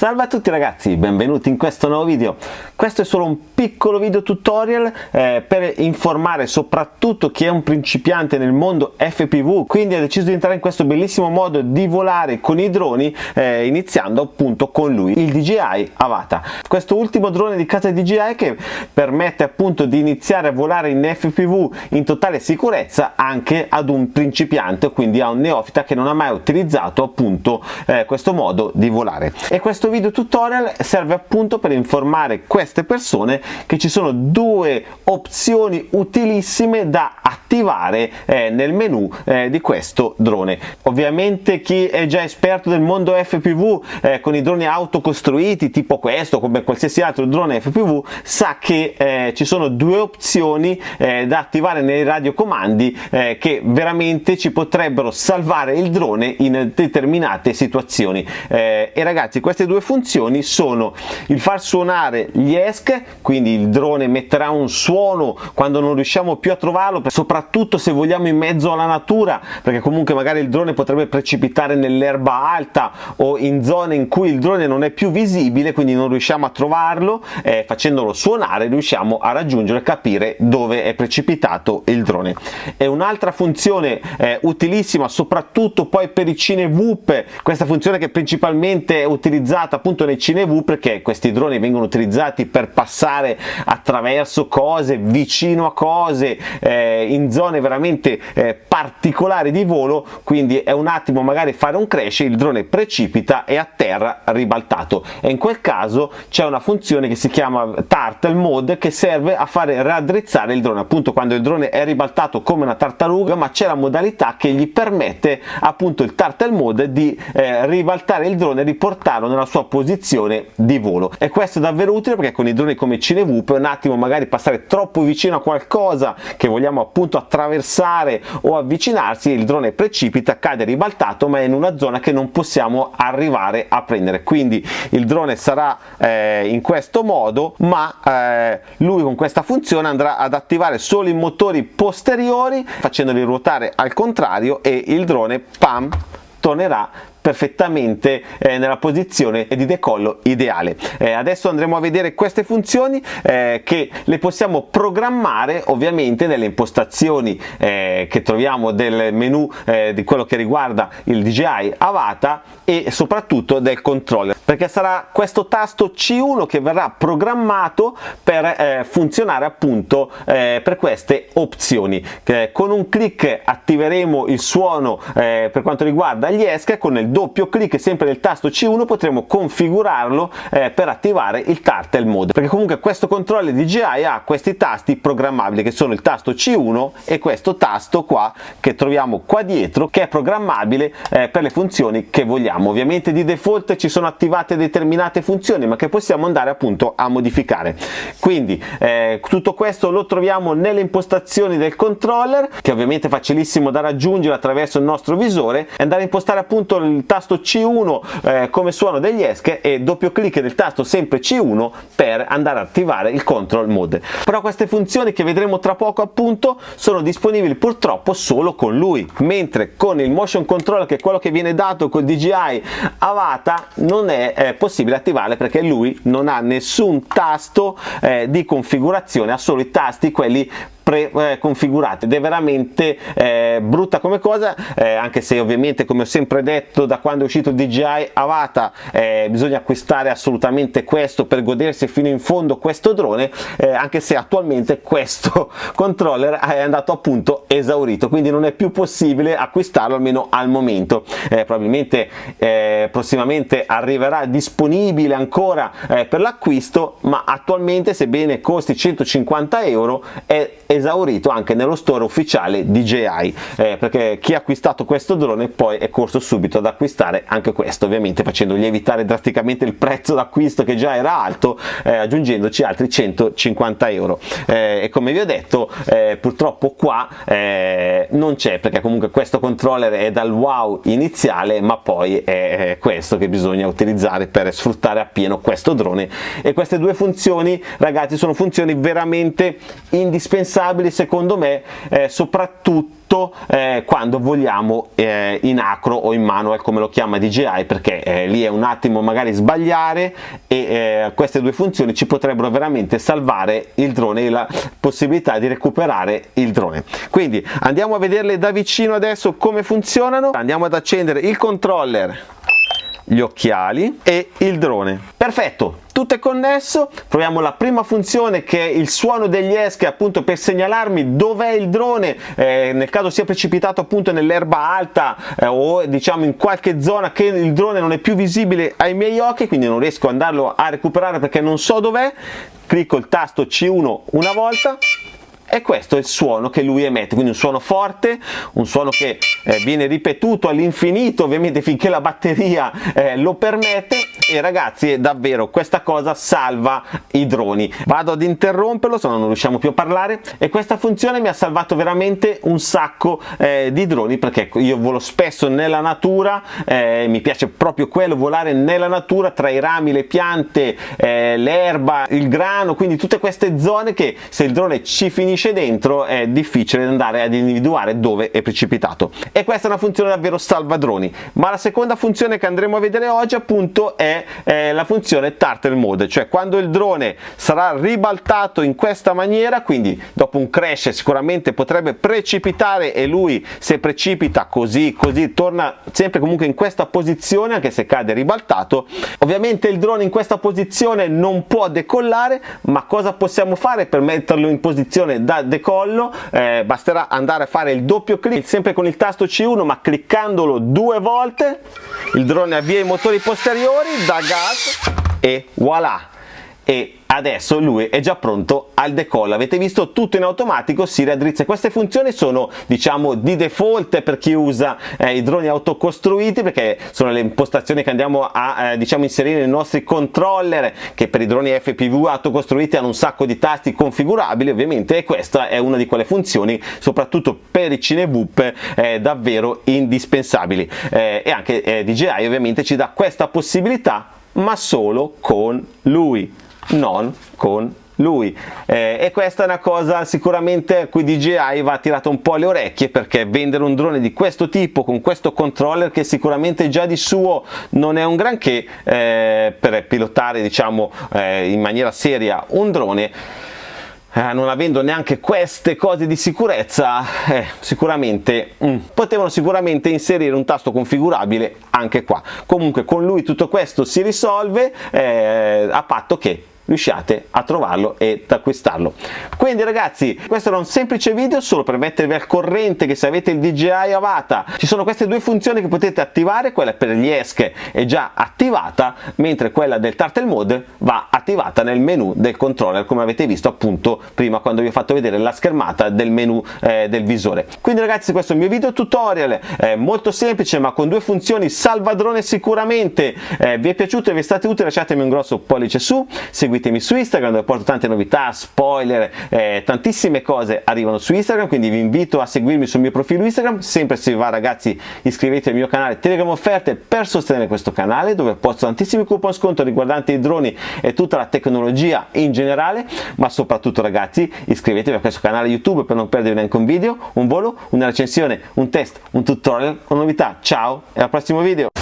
Salve a tutti ragazzi, benvenuti in questo nuovo video. Questo è solo un piccolo video tutorial eh, per informare soprattutto chi è un principiante nel mondo FPV, quindi ha deciso di entrare in questo bellissimo modo di volare con i droni, eh, iniziando appunto con lui, il DJI Avata. Questo ultimo drone di casa DJI che permette appunto di iniziare a volare in FPV in totale sicurezza anche ad un principiante, quindi a un neofita che non ha mai utilizzato appunto eh, questo modo di volare. E questo video tutorial serve appunto per informare queste persone che ci sono due opzioni utilissime da attivare eh, nel menu eh, di questo drone. Ovviamente chi è già esperto del mondo FPV eh, con i droni autocostruiti tipo questo come qualsiasi altro drone FPV sa che eh, ci sono due opzioni eh, da attivare nei radiocomandi eh, che veramente ci potrebbero salvare il drone in determinate situazioni e ragazzi queste due funzioni sono il far suonare gli ESC quindi il drone metterà un suono quando non riusciamo più a trovarlo soprattutto se vogliamo in mezzo alla natura perché comunque magari il drone potrebbe precipitare nell'erba alta o in zone in cui il drone non è più visibile quindi non riusciamo a trovarlo eh, facendolo suonare riusciamo a raggiungere e capire dove è precipitato il drone. E un'altra funzione eh, utilissima soprattutto poi per i cinevoop questa funzione che principalmente è utilizzata appunto nei cinevoop perché questi droni vengono utilizzati per passare attraverso cose vicino a cose eh, in zone veramente eh, particolari di volo quindi è un attimo magari fare un crash il drone precipita e a terra ribaltato. E in quel caso c'è una funzione che si chiama turtle mode che serve a fare raddrizzare il drone. Appunto quando il drone è ribaltato come una tartaruga ma c'è la modalità che gli permette appunto il turtle mode di eh, ribaltare il drone e riportarlo nella sua posizione di volo. E questo è davvero utile perché con i droni come Cinevoop un attimo magari passare troppo vicino a qualcosa che vogliamo appunto attraversare o avvicinarsi il drone precipita cade ribaltato ma è in una zona che non possiamo arrivare a prendere. Quindi il drone sarà eh, in questo modo ma eh, lui con questa funzione andrà ad attivare solo i motori posteriori facendoli ruotare al contrario e il drone pam tornerà perfettamente eh, nella posizione di decollo ideale. Eh, adesso andremo a vedere queste funzioni eh, che le possiamo programmare ovviamente nelle impostazioni eh, che troviamo del menu eh, di quello che riguarda il DJI Avata e soprattutto del controller perché sarà questo tasto C1 che verrà programmato per eh, funzionare appunto per queste opzioni. con un clic attiveremo il suono per quanto riguarda gli ESC con il doppio clic sempre del tasto C1 potremo configurarlo eh, per attivare il turtle mode perché comunque questo controller DJI ha questi tasti programmabili che sono il tasto C1 e questo tasto qua che troviamo qua dietro che è programmabile eh, per le funzioni che vogliamo ovviamente di default ci sono attivate determinate funzioni ma che possiamo andare appunto a modificare. Quindi eh, tutto questo lo troviamo nelle impostazioni del controller che ovviamente è facilissimo da raggiungere attraverso il nostro visore e andare a impostare appunto il tasto C1 eh, come suono degli ESC e doppio clic del tasto sempre C1 per andare ad attivare il control mode. Però queste funzioni che vedremo tra poco appunto sono disponibili purtroppo solo con lui mentre con il motion control che è quello che viene dato col DJI Avata non è eh, possibile attivarle perché lui non ha nessun tasto eh, di configurazione ha solo i tasti quelli preconfigurate ed è veramente eh, brutta come cosa eh, anche se ovviamente come ho sempre detto da quando è uscito DJI Avata eh, bisogna acquistare assolutamente questo per godersi fino in fondo questo drone eh, anche se attualmente questo controller è andato appunto esaurito. Quindi non è più possibile acquistarlo almeno al momento. Eh, probabilmente eh, prossimamente arriverà disponibile ancora per l'acquisto ma attualmente sebbene costi 150 euro è esaurito anche nello store ufficiale DJI eh, perché chi ha acquistato questo drone poi è corso subito ad acquistare anche questo ovviamente facendo lievitare drasticamente il prezzo d'acquisto che già era alto eh, aggiungendoci altri 150 euro. Eh, e come vi ho detto eh, purtroppo qua eh, non c'è perché comunque questo controller è dal wow iniziale ma poi è questo che bisogna utilizzare per sfruttare appieno questo drone. E queste due funzioni ragazzi sono funzioni veramente indispensabili affidabili secondo me eh, soprattutto eh, quando vogliamo eh, in acro o in manual come lo chiama DJI perché eh, lì è un attimo magari sbagliare e eh, queste due funzioni ci potrebbero veramente salvare il drone e la possibilità di recuperare il drone. Quindi andiamo a vederle da vicino adesso come funzionano. Andiamo ad accendere il controller gli occhiali e il drone. Perfetto tutto è connesso. Proviamo la prima funzione che è il suono degli esche appunto per segnalarmi dov'è il drone. Eh, nel caso sia precipitato appunto nell'erba alta eh, o diciamo in qualche zona che il drone non è più visibile ai miei occhi quindi non riesco ad andarlo a recuperare perché non so dov'è. Clicco il tasto C1 una volta e questo è il suono che lui emette, quindi un suono forte, un suono che eh, viene ripetuto all'infinito ovviamente finché la batteria eh, lo permette e ragazzi davvero questa cosa salva i droni. Vado ad interromperlo se no non riusciamo più a parlare e questa funzione mi ha salvato veramente un sacco eh, di droni perché io volo spesso nella natura, eh, mi piace proprio quello, volare nella natura tra i rami, le piante, eh, l'erba, il grano, quindi tutte queste zone che se il drone ci finisce finisce dentro è difficile andare ad individuare dove è precipitato. E questa è una funzione davvero salvadroni ma la seconda funzione che andremo a vedere oggi appunto è, è la funzione turtle mode cioè quando il drone sarà ribaltato in questa maniera quindi dopo un crash sicuramente potrebbe precipitare e lui se precipita così così torna sempre comunque in questa posizione anche se cade ribaltato. Ovviamente il drone in questa posizione non può decollare ma cosa possiamo fare per metterlo in posizione da decollo eh, basterà andare a fare il doppio clic sempre con il tasto C1 ma cliccandolo due volte il drone avvia i motori posteriori da gas e voilà e adesso lui è già pronto al decollo avete visto tutto in automatico? Si raddrizza. Queste funzioni sono diciamo di default per chi usa eh, i droni autocostruiti perché sono le impostazioni che andiamo a eh, diciamo inserire nei nostri controller che per i droni FPV autocostruiti hanno un sacco di tasti configurabili. Ovviamente e questa è una di quelle funzioni soprattutto per i cinevoop eh, davvero indispensabili. Eh, e anche eh, DJI ovviamente ci dà questa possibilità ma solo con lui non con lui. Eh, e questa è una cosa sicuramente a cui DJI va tirato un po' le orecchie perché vendere un drone di questo tipo con questo controller che sicuramente già di suo non è un granché eh, per pilotare diciamo eh, in maniera seria un drone eh, non avendo neanche queste cose di sicurezza eh, sicuramente mm, potevano sicuramente inserire un tasto configurabile anche qua. Comunque con lui tutto questo si risolve eh, a patto che riusciate a trovarlo ed acquistarlo. Quindi ragazzi questo era un semplice video solo per mettervi al corrente che se avete il DJI Avata ci sono queste due funzioni che potete attivare quella per gli ESC è già attivata mentre quella del Turtle Mode va attivata nel menu del controller come avete visto appunto prima quando vi ho fatto vedere la schermata del menu eh, del visore. Quindi ragazzi questo è il mio video tutorial eh, molto semplice ma con due funzioni salvadrone sicuramente eh, vi è piaciuto e vi è stato utile lasciatemi un grosso pollice su seguite seguitemi su Instagram dove porto tante novità, spoiler, eh, tantissime cose arrivano su Instagram, quindi vi invito a seguirmi sul mio profilo Instagram, sempre se vi va ragazzi iscrivetevi al mio canale Telegram Offerte per sostenere questo canale dove posto tantissimi coupon sconto riguardanti i droni e tutta la tecnologia in generale, ma soprattutto ragazzi iscrivetevi a questo canale YouTube per non perdere neanche un video, un volo, una recensione, un test, un tutorial con novità. Ciao e al prossimo video!